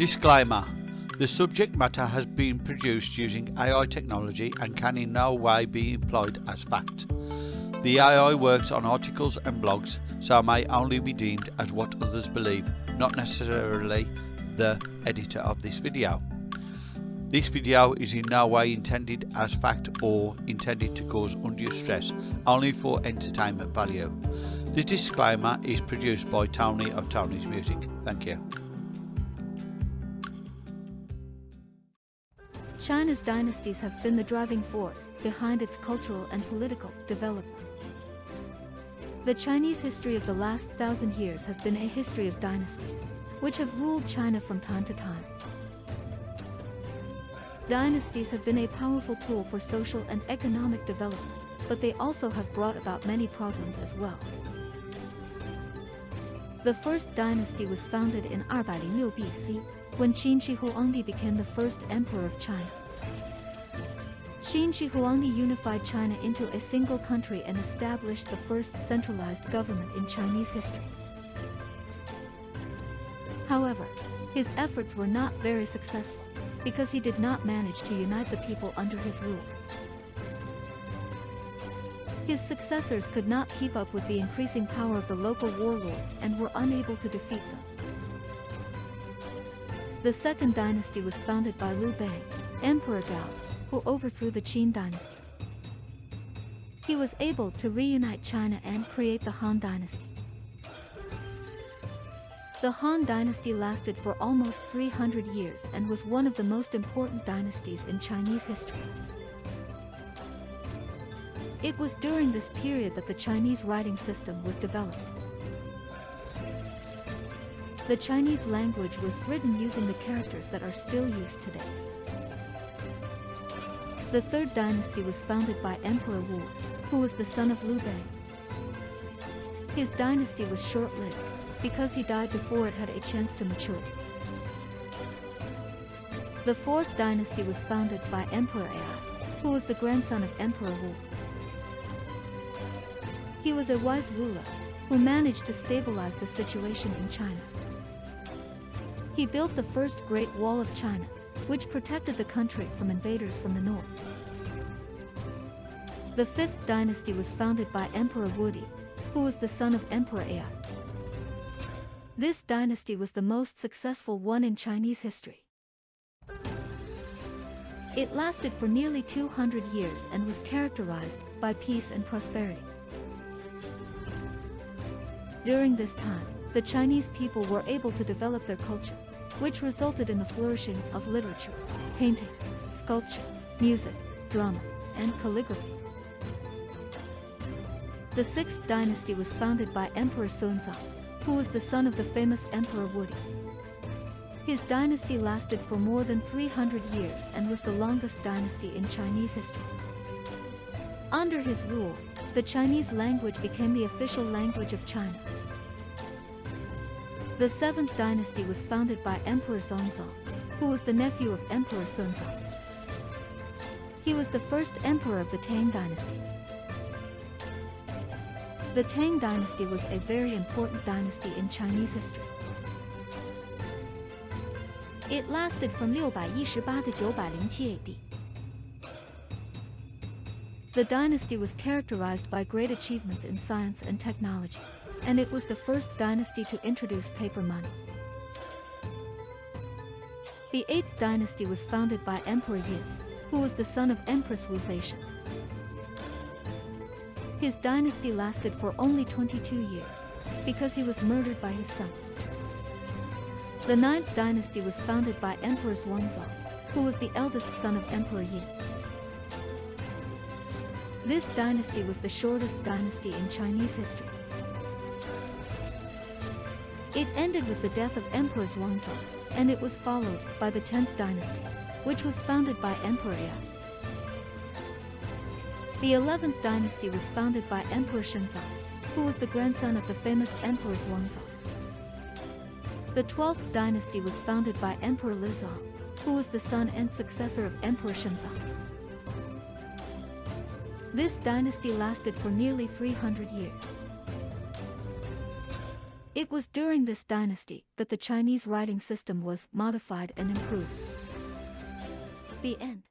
Disclaimer The subject matter has been produced using AI technology and can in no way be employed as fact. The AI works on articles and blogs, so may only be deemed as what others believe, not necessarily the editor of this video. This video is in no way intended as fact or intended to cause undue stress, only for entertainment value. The disclaimer is produced by Tony of Tony's Music. Thank you. China's dynasties have been the driving force behind its cultural and political development. The Chinese history of the last thousand years has been a history of dynasties, which have ruled China from time to time. Dynasties have been a powerful tool for social and economic development, but they also have brought about many problems as well. The first dynasty was founded in 206 BC, when Qin Shi Huangdi became the first emperor of China. Qin Shi Huangdi unified China into a single country and established the first centralized government in Chinese history. However, his efforts were not very successful because he did not manage to unite the people under his rule. His successors could not keep up with the increasing power of the local warlords and were unable to defeat them. The second dynasty was founded by Liu Bei, Emperor Gao, who overthrew the Qin dynasty. He was able to reunite China and create the Han dynasty. The Han dynasty lasted for almost 300 years and was one of the most important dynasties in Chinese history. It was during this period that the Chinese writing system was developed. The Chinese language was written using the characters that are still used today. The third dynasty was founded by Emperor Wu, who was the son of Liu Bei. His dynasty was short-lived, because he died before it had a chance to mature. The fourth dynasty was founded by Emperor Ai, who was the grandson of Emperor Wu. He was a wise ruler, who managed to stabilize the situation in China. He built the first Great Wall of China, which protected the country from invaders from the north. The fifth dynasty was founded by Emperor Wudi, who was the son of Emperor Ai. This dynasty was the most successful one in Chinese history. It lasted for nearly 200 years and was characterized by peace and prosperity. During this time, the Chinese people were able to develop their culture, which resulted in the flourishing of literature, painting, sculpture, music, drama, and calligraphy. The sixth dynasty was founded by Emperor Sunzang, who was the son of the famous Emperor Wudi. His dynasty lasted for more than 300 years and was the longest dynasty in Chinese history. Under his rule, the Chinese language became the official language of China. The seventh dynasty was founded by Emperor Zongzong, who was the nephew of Emperor Sunzang. He was the first emperor of the Tang dynasty. The Tang dynasty was a very important dynasty in Chinese history. It lasted from 618to 907 AD. The dynasty was characterized by great achievements in science and technology, and it was the first dynasty to introduce paper money. The 8th dynasty was founded by Emperor Yin, who was the son of Empress Wu Zetian. His dynasty lasted for only 22 years, because he was murdered by his son. The ninth dynasty was founded by Emperor Xuanzang, who was the eldest son of Emperor Yin. This dynasty was the shortest dynasty in Chinese history. It ended with the death of Emperor Xuanzang, and it was followed by the 10th dynasty, which was founded by Emperor Ai. The 11th dynasty was founded by Emperor Shenzong, who was the grandson of the famous Emperor Xuanzang. The 12th dynasty was founded by Emperor Lizong, who was the son and successor of Emperor Shenzong. This dynasty lasted for nearly 300 years. It was during this dynasty that the Chinese writing system was modified and improved. The end.